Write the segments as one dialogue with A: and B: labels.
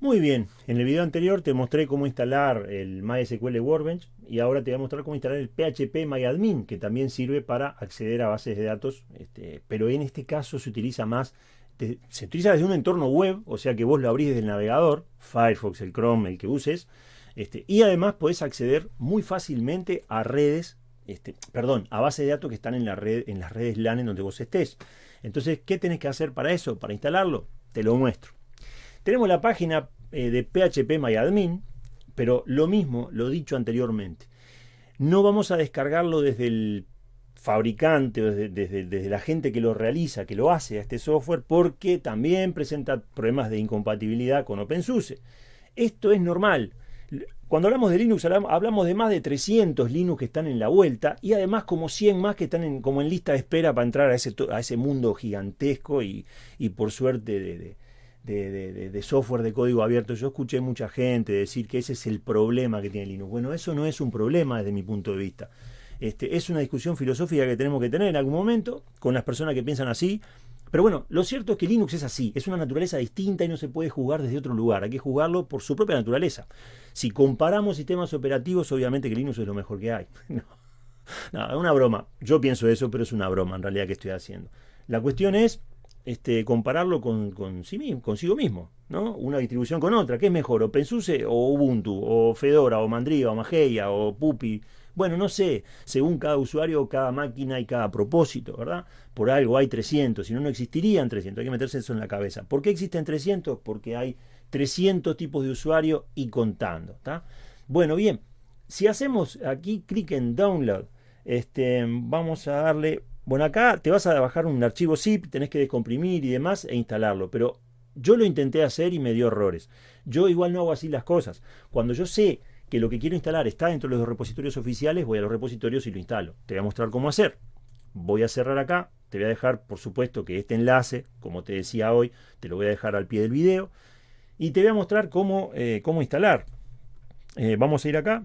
A: Muy bien, en el video anterior te mostré cómo instalar el MySQL Workbench y ahora te voy a mostrar cómo instalar el PHP MyAdmin, que también sirve para acceder a bases de datos, este, pero en este caso se utiliza más, se utiliza desde un entorno web, o sea que vos lo abrís desde el navegador, Firefox, el Chrome, el que uses, este, y además podés acceder muy fácilmente a redes, este, perdón, a bases de datos que están en, la red, en las redes LAN en donde vos estés. Entonces, ¿qué tenés que hacer para eso? Para instalarlo, te lo muestro. Tenemos la página eh, de PHP MyAdmin, pero lo mismo, lo dicho anteriormente. No vamos a descargarlo desde el fabricante o desde, desde, la gente que lo realiza, que lo hace a este software, porque también presenta problemas de incompatibilidad con OpenSUSE. Esto es normal. Cuando hablamos de Linux hablamos de más de 300 Linux que están en la vuelta y además como 100 más que están en, como en lista de espera para entrar a ese, a ese mundo gigantesco y, y por suerte de, software de código abierto. Yo escuché mucha gente decir que ese es el problema que tiene Linux. Bueno, eso no es un problema desde mi punto de vista. Este, es una discusión filosófica que tenemos que tener en algún momento con las personas que piensan así. Pero bueno, lo cierto es que Linux es así, es una naturaleza distinta y no se puede jugar desde otro lugar, hay que jugarlo por su propia naturaleza. Si comparamos sistemas operativos, obviamente que Linux es lo mejor que hay. No, no, es una broma. Yo pienso eso, pero es una broma en realidad que estoy haciendo. La cuestión es este, compararlo con, sí mismo, consigo mismo, ¿no? Una distribución con otra. ¿Qué es mejor? ¿OpenSUSE o Ubuntu? ¿O Fedora? ¿O Mandriva? ¿O Mageia? ¿O Puppy? Bueno, no sé, según cada usuario, cada máquina y cada propósito, ¿verdad? Por algo hay 300, si no, no existirían 300, hay que meterse eso en la cabeza. ¿Por qué existen 300? Porque hay 300 tipos de usuario y contando. Bueno, bien, si hacemos aquí clic en Download, este, vamos a darle bueno, acá te vas a bajar un archivo zip, tenés que descomprimir y demás e instalarlo, pero yo lo intenté hacer y me dio errores. Yo igual no hago así las cosas. Cuando yo sé que lo que quiero instalar está dentro de los repositorios oficiales, voy a los repositorios y lo instalo. Te voy a mostrar cómo hacer. Voy a cerrar acá, te voy a dejar, por supuesto, que este enlace, como te decía hoy, te lo voy a dejar al pie del video. Y te voy a mostrar cómo, eh, cómo instalar. Eh, vamos a ir acá,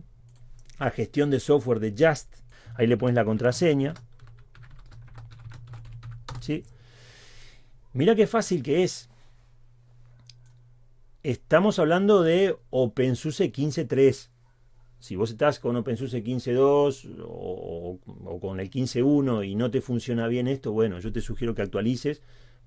A: a gestión de software de Just. Ahí le pones la contraseña. Mira qué fácil que es. Estamos hablando de OpenSUSE 15.3. Si vos estás con OpenSUSE 15.2 o, o, con el 15.1 y no te funciona bien esto, bueno, yo te sugiero que actualices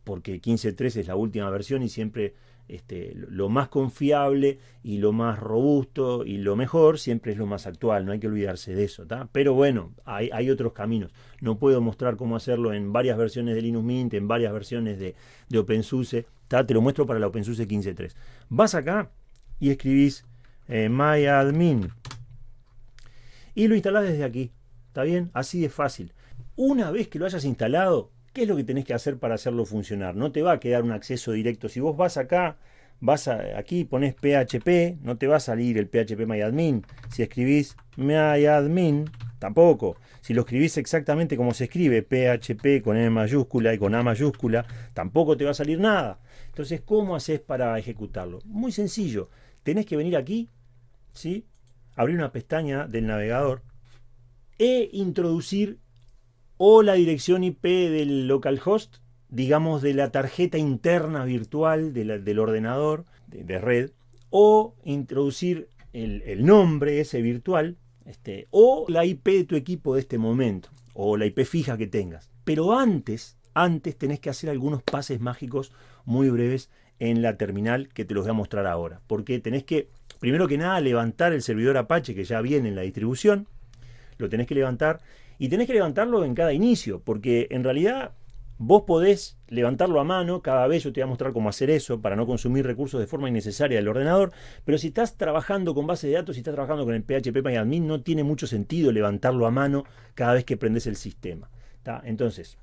A: porque 15.3 es la última versión y siempre este, lo más confiable y lo más robusto y lo mejor siempre es lo más actual, no hay que olvidarse de eso. Pero bueno, hay, otros caminos. No puedo mostrar cómo hacerlo en varias versiones de Linux Mint, en varias versiones de, OpenSUSE. Te lo muestro para la OpenSUSE 15.3. Vas acá y escribís eh, myadmin y lo instalás desde aquí. ¿Está bien? Así de fácil. Una vez que lo hayas instalado, ¿Qué es lo que tenés que hacer para hacerlo funcionar? No te va a quedar un acceso directo. Si vos vas acá, vas aquí, pones PHP, no te va a salir el PHP MyAdmin. Si escribís MyAdmin, tampoco. Si lo escribís exactamente como se escribe, PHP con M mayúscula y con A mayúscula, tampoco te va a salir nada. Entonces, ¿cómo haces para ejecutarlo? Muy sencillo. Tenés que venir aquí, ¿sí? abrir una pestaña del navegador e introducir o la dirección IP del localhost, digamos de la tarjeta interna virtual del ordenador de, red, o introducir el, nombre ese virtual, este, o la IP de tu equipo de este momento, o la IP fija que tengas. Pero antes, antes tenés que hacer algunos pases mágicos muy breves en la terminal que te los voy a mostrar ahora. Porque tenés que, primero que nada, levantar el servidor Apache que ya viene en la distribución. Lo tenés que levantar y tenés que levantarlo en cada inicio, porque en realidad vos podés levantarlo a mano, cada vez yo te voy a mostrar cómo hacer eso para no consumir recursos de forma innecesaria del ordenador, pero si estás trabajando con base de datos, si estás trabajando con el PHP MyAdmin, no tiene mucho sentido levantarlo a mano cada vez que prendes el sistema. Entonces,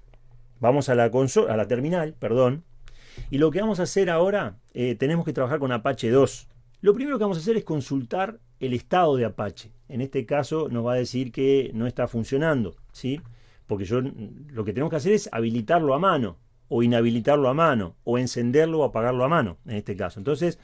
A: vamos a la, consola, a la terminal, perdón, y lo que vamos a hacer ahora, eh, tenemos que trabajar con Apache 2. Lo primero que vamos a hacer es consultar el estado de Apache. En este caso nos va a decir que no está funcionando, ¿sí? Porque yo lo que tenemos que hacer es habilitarlo a mano, o inhabilitarlo a mano, o encenderlo o apagarlo a mano, en este caso. Entonces,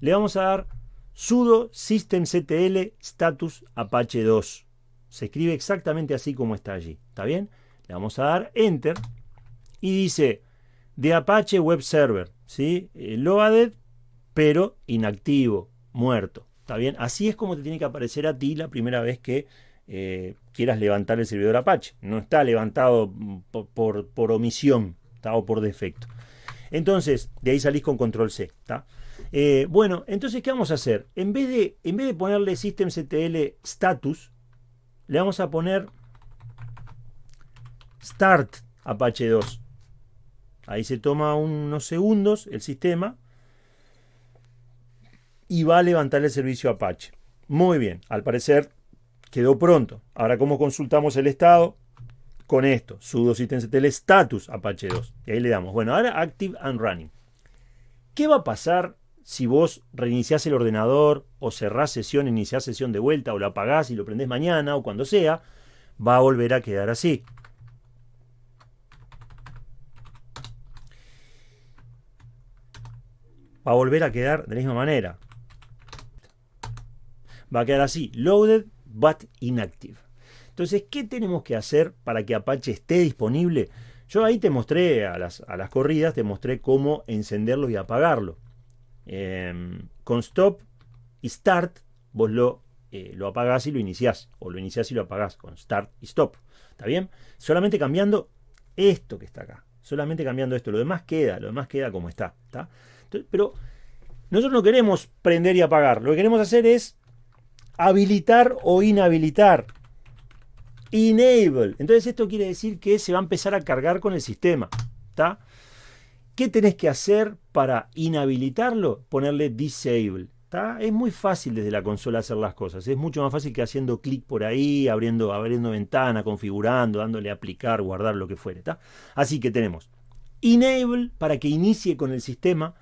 A: le vamos a dar sudo systemctl status apache 2. Se escribe exactamente así como está allí, ¿está bien? Le vamos a dar enter y dice de Apache Web Server, ¿sí? Eh, loaded pero inactivo, muerto. ¿Está bien? Así es como te tiene que aparecer a ti la primera vez que eh, quieras levantar el servidor Apache. No está levantado por, omisión o por defecto. Entonces, de ahí salís con control C. Eh, bueno, entonces, ¿qué vamos a hacer? En vez de, en vez de ponerle systemctl status, le vamos a poner start Apache 2. Ahí se toma unos segundos el sistema y va a levantar el servicio Apache. Muy bien, al parecer quedó pronto. Ahora, ¿cómo consultamos el estado? Con esto, sudo systemctl status Apache 2. Y ahí le damos, bueno, ahora active and running. ¿Qué va a pasar si vos reiniciás el ordenador o cerrás sesión, iniciás sesión de vuelta o la apagás y lo prendés mañana o cuando sea? Va a volver a quedar así. va a volver a quedar de la misma manera. Va a quedar así, loaded but inactive. Entonces, ¿qué tenemos que hacer para que Apache esté disponible? Yo ahí te mostré a las, corridas, te mostré cómo encenderlo y apagarlo. Em, con stop y start, vos lo, eh, lo apagás y lo iniciás, o lo iniciás y lo apagás con start y stop. ¿Está bien? Solamente cambiando esto que está acá. Solamente cambiando esto. Lo demás queda, lo demás queda como está. ¿está? pero nosotros no queremos prender y apagar. Lo que queremos hacer es habilitar o inhabilitar. Enable. Entonces esto quiere decir que se va a empezar a cargar con el sistema. ¿Qué tenés que hacer para inhabilitarlo? Ponerle disable. Es muy fácil desde la consola hacer las cosas. Es mucho más fácil que haciendo clic por ahí, abriendo, abriendo ventana, configurando, dándole a aplicar, guardar, lo que fuere. Así que tenemos enable para que inicie con el sistema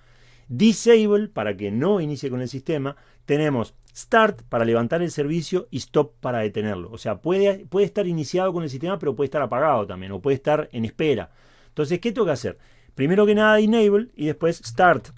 A: Disable para que no inicie con el sistema. Tenemos Start para levantar el servicio y Stop para detenerlo. O sea, puede, puede estar iniciado con el sistema, pero puede estar apagado también, o puede estar en espera. Entonces, ¿qué tengo que hacer? Primero que nada, Enable y después Start.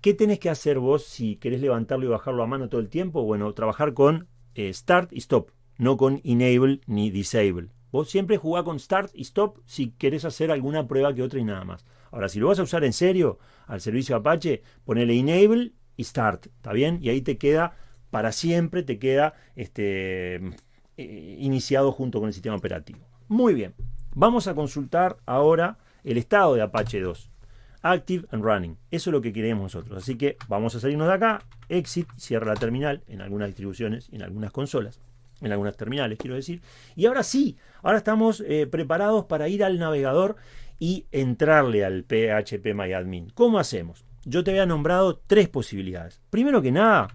A: ¿Qué tenés que hacer vos si querés levantarlo y bajarlo a mano todo el tiempo? Bueno, trabajar con eh, Start y Stop, no con Enable ni Disable. Vos siempre jugá con Start y Stop si querés hacer alguna prueba que otra y nada más. Ahora, si lo vas a usar en serio al servicio Apache, ponele Enable y Start, ¿está bien? Y ahí te queda para siempre, te queda este, eh, iniciado junto con el sistema operativo. Muy bien, vamos a consultar ahora el estado de Apache 2. Active and Running. Eso es lo que queremos nosotros. Así que vamos a salirnos de acá. Exit, cierra la terminal en algunas distribuciones en algunas consolas. En algunas terminales, quiero decir. Y ahora sí, ahora estamos eh, preparados para ir al navegador y entrarle al PHP MyAdmin. ¿Cómo hacemos? Yo te había nombrado tres posibilidades. Primero que nada,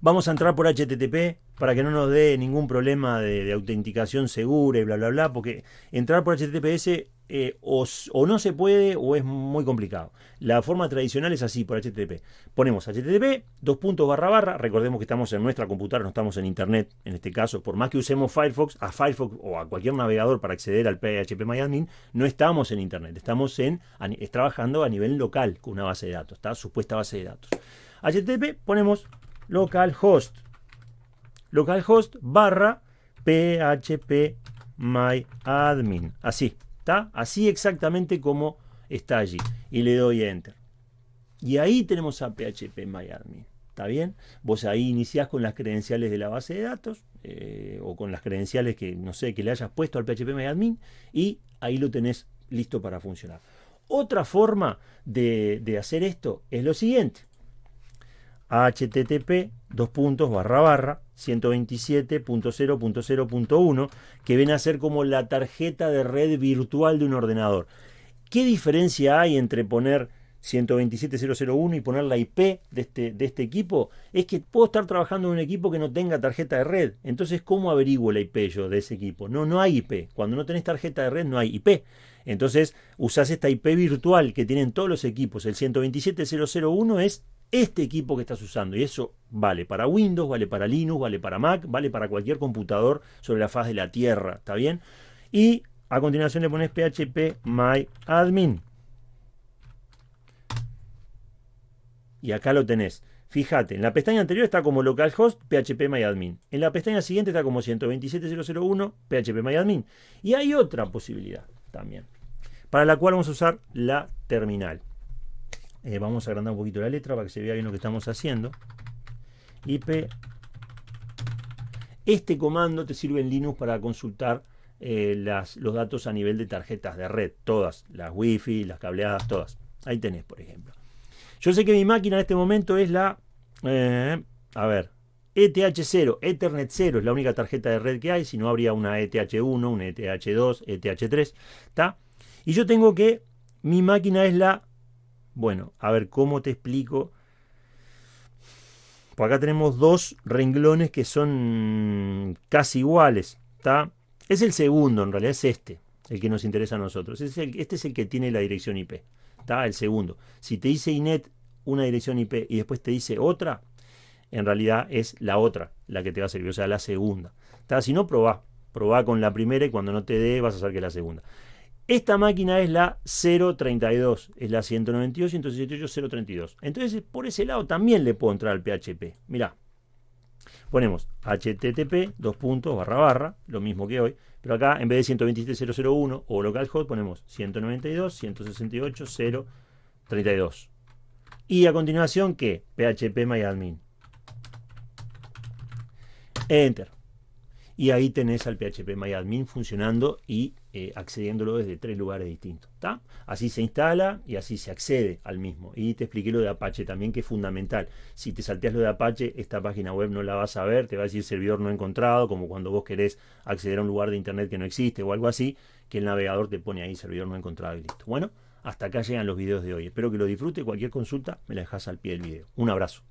A: vamos a entrar por HTTP para que no nos dé ningún problema de, autenticación segura y bla, bla, bla, porque entrar por HTTPS eh, o, no se puede o es muy complicado. La forma tradicional es así, por HTTP. Ponemos HTTP, dos puntos barra barra, recordemos que estamos en nuestra computadora, no estamos en Internet, en este caso, por más que usemos Firefox, a Firefox o a cualquier navegador para acceder al PHP no estamos en Internet, estamos en, trabajando a nivel local con una base de datos, está supuesta base de datos. HTTP ponemos localhost localhost barra php myadmin. Así, Así exactamente como está allí. Y le doy enter. Y ahí tenemos a php myadmin. ¿Está bien? Vos ahí iniciás con las credenciales de la base de datos eh, o con las credenciales que, no sé, que le hayas puesto al PHP MyAdmin y ahí lo tenés listo para funcionar. Otra forma de, hacer esto es lo siguiente http dos puntos barra 127.0.0.1 que viene a ser como la tarjeta de red virtual de un ordenador. ¿Qué diferencia hay entre poner 127.0.0.1 y poner la IP de este, de este equipo? Es que puedo estar trabajando en un equipo que no tenga tarjeta de red. Entonces, ¿cómo averiguo la IP yo de ese equipo? No, no hay IP. Cuando no tenés tarjeta de red no hay IP. Entonces, usás esta IP virtual que tienen todos los equipos. El 127.0.0.1 es este equipo que estás usando. Y eso vale para Windows, vale para Linux, vale para Mac, vale para cualquier computador sobre la faz de la Tierra. ¿Está bien? Y a continuación le pones php myadmin. Y acá lo tenés. Fíjate, en la pestaña anterior está como localhost php myadmin. En la pestaña siguiente está como 127.0.0.1 php myadmin. Y hay otra posibilidad también. para la cual vamos a usar la terminal. Eh, vamos a agrandar un poquito la letra para que se vea bien lo que estamos haciendo. IP. Este comando te sirve en Linux para consultar eh, los datos a nivel de tarjetas de red, todas, las wifi, las cableadas, todas. Ahí tenés, por ejemplo. Yo sé que mi máquina en este momento es la, eh, a ver, ETH0, Ethernet 0 es la única tarjeta de red que hay, si no habría una ETH1, una ETH2, ETH3, ¿está? Y yo tengo que, mi máquina es la, bueno, a ver cómo te explico. Por acá tenemos dos renglones que son casi iguales, ¿está? Es el segundo, en realidad es este, el que nos interesa a nosotros. este es el que tiene la dirección IP. Está el segundo. Si te dice INET una dirección IP y después te dice otra, en realidad es la otra la que te va a servir, o sea, la segunda. ¿Está? Si no, probá. Probá con la primera y cuando no te dé vas a saber que la segunda. Esta máquina es la 032, es la 192.168.032. Entonces, por ese lado también le puedo entrar al PHP. Mirá, ponemos http dos puntos barra barra lo mismo que hoy pero acá en vez de 127.001 o localhost ponemos 192.168.032 y a continuación ¿qué? php myadmin enter y ahí tenés al PHP MyAdmin funcionando y eh, accediéndolo desde tres lugares distintos. Así se instala y así se accede al mismo. Y te expliqué lo de Apache también, que es fundamental. Si te salteas lo de Apache, esta página web no la vas a ver, te va a decir servidor no encontrado, como cuando vos querés acceder a un lugar de internet que no existe o algo así, que el navegador te pone ahí servidor no encontrado y listo. Bueno, hasta acá llegan los videos de hoy. Espero que lo disfrute. Cualquier consulta me la dejas al pie del video. Un abrazo.